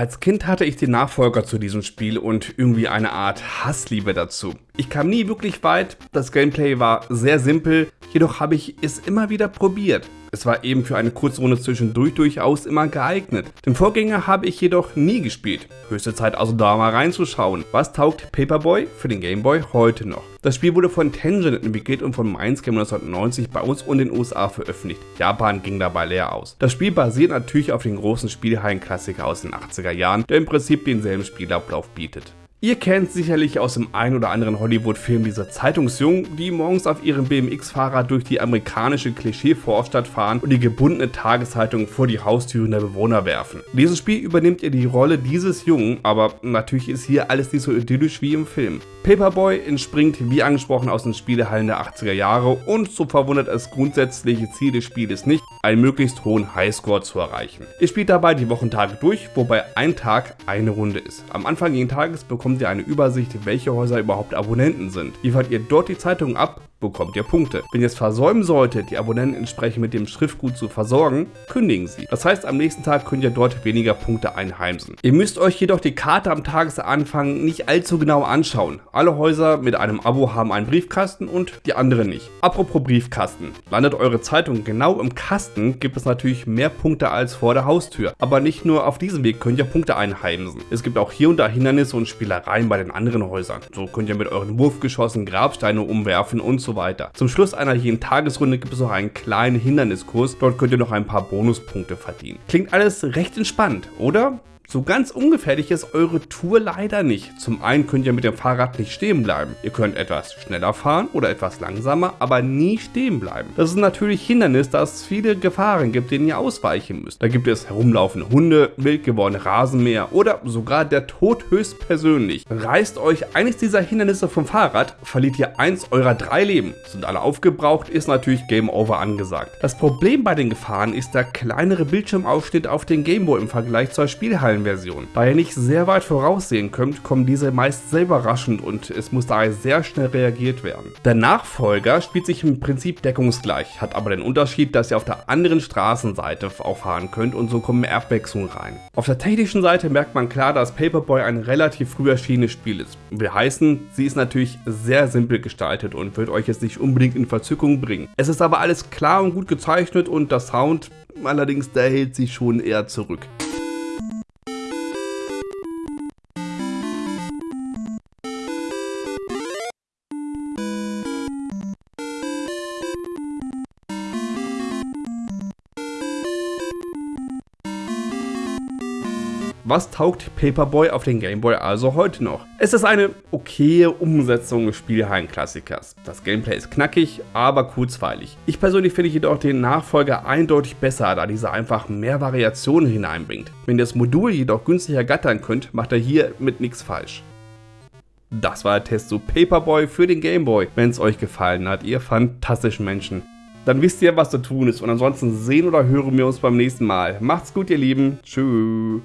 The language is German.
Als Kind hatte ich den Nachfolger zu diesem Spiel und irgendwie eine Art Hassliebe dazu. Ich kam nie wirklich weit, das Gameplay war sehr simpel, jedoch habe ich es immer wieder probiert. Es war eben für eine Kurzrunde zwischendurch durchaus immer geeignet. Den Vorgänger habe ich jedoch nie gespielt. Höchste Zeit also da mal reinzuschauen. Was taugt Paperboy für den Gameboy heute noch? Das Spiel wurde von Tangent entwickelt und von Mindscape 1990 bei uns und den USA veröffentlicht. Japan ging dabei leer aus. Das Spiel basiert natürlich auf den großen Spielhallen-Klassiker aus den 80er Jahren, der im Prinzip denselben Spielablauf bietet. Ihr kennt sicherlich aus dem ein oder anderen Hollywood-Film diese Zeitungsjungen, die morgens auf ihrem BMX-Fahrrad durch die amerikanische Klischee-Vorstadt fahren und die gebundene Tageszeitung vor die Haustüren der Bewohner werfen. In diesem Spiel übernimmt ihr die Rolle dieses Jungen, aber natürlich ist hier alles nicht so idyllisch wie im Film. Paperboy entspringt wie angesprochen aus den Spielehallen der 80er Jahre und so verwundert das grundsätzliche Ziel des Spieles nicht, einen möglichst hohen Highscore zu erreichen. Ihr spielt dabei die Wochentage durch, wobei ein Tag eine Runde ist. Am Anfang jeden Tages bekommt ihr eine Übersicht, welche Häuser überhaupt Abonnenten sind. Liefert ihr dort die Zeitung ab, bekommt ihr Punkte. Wenn ihr es versäumen solltet, die Abonnenten entsprechend mit dem Schriftgut zu versorgen, kündigen sie. Das heißt, am nächsten Tag könnt ihr dort weniger Punkte einheimsen. Ihr müsst euch jedoch die Karte am Tagesanfang nicht allzu genau anschauen. Alle Häuser mit einem Abo haben einen Briefkasten und die anderen nicht. Apropos Briefkasten. Landet eure Zeitung genau im Kasten, gibt es natürlich mehr Punkte als vor der Haustür. Aber nicht nur auf diesem Weg könnt ihr Punkte einheimsen. Es gibt auch hier und da Hindernisse und Spielereien bei den anderen Häusern. So könnt ihr mit euren Wurfgeschossen Grabsteine umwerfen und so so weiter. Zum Schluss einer jeden Tagesrunde gibt es noch einen kleinen Hinderniskurs, dort könnt ihr noch ein paar Bonuspunkte verdienen. Klingt alles recht entspannt, oder? So ganz ungefährlich ist eure Tour leider nicht. Zum einen könnt ihr mit dem Fahrrad nicht stehen bleiben. Ihr könnt etwas schneller fahren oder etwas langsamer, aber nie stehen bleiben. Das ist natürlich Hindernis, da es viele Gefahren gibt, denen ihr ausweichen müsst. Da gibt es herumlaufende Hunde, wild gewordene Rasenmäher oder sogar der Tod höchstpersönlich. Reißt euch eines dieser Hindernisse vom Fahrrad, verliert ihr eins eurer drei Leben. Sind alle aufgebraucht, ist natürlich Game Over angesagt. Das Problem bei den Gefahren ist der kleinere Bildschirmaufschnitt auf den Gameboy im Vergleich zur Spielhallen Version. Da ihr nicht sehr weit voraussehen könnt, kommen diese meist sehr überraschend und es muss daher sehr schnell reagiert werden. Der Nachfolger spielt sich im Prinzip deckungsgleich, hat aber den Unterschied, dass ihr auf der anderen Straßenseite auch fahren könnt und so kommen mehr Abwechslung rein. Auf der technischen Seite merkt man klar, dass Paperboy ein relativ früh erschienenes Spiel ist. Will heißen, sie ist natürlich sehr simpel gestaltet und wird euch jetzt nicht unbedingt in Verzückung bringen. Es ist aber alles klar und gut gezeichnet und der Sound allerdings, der hält sich schon eher zurück. Was taugt Paperboy auf den Gameboy also heute noch? Es ist eine okaye Umsetzung des Spielhallen-Klassikers. Das Gameplay ist knackig, aber kurzweilig. Ich persönlich finde jedoch den Nachfolger eindeutig besser, da dieser einfach mehr Variationen hineinbringt. Wenn ihr das Modul jedoch günstiger gattern könnt, macht er hier mit nichts falsch. Das war der Test zu Paperboy für den Gameboy. Wenn es euch gefallen hat, ihr fantastischen Menschen, dann wisst ihr, was zu tun ist. Und ansonsten sehen oder hören wir uns beim nächsten Mal. Macht's gut, ihr Lieben. Tschüss.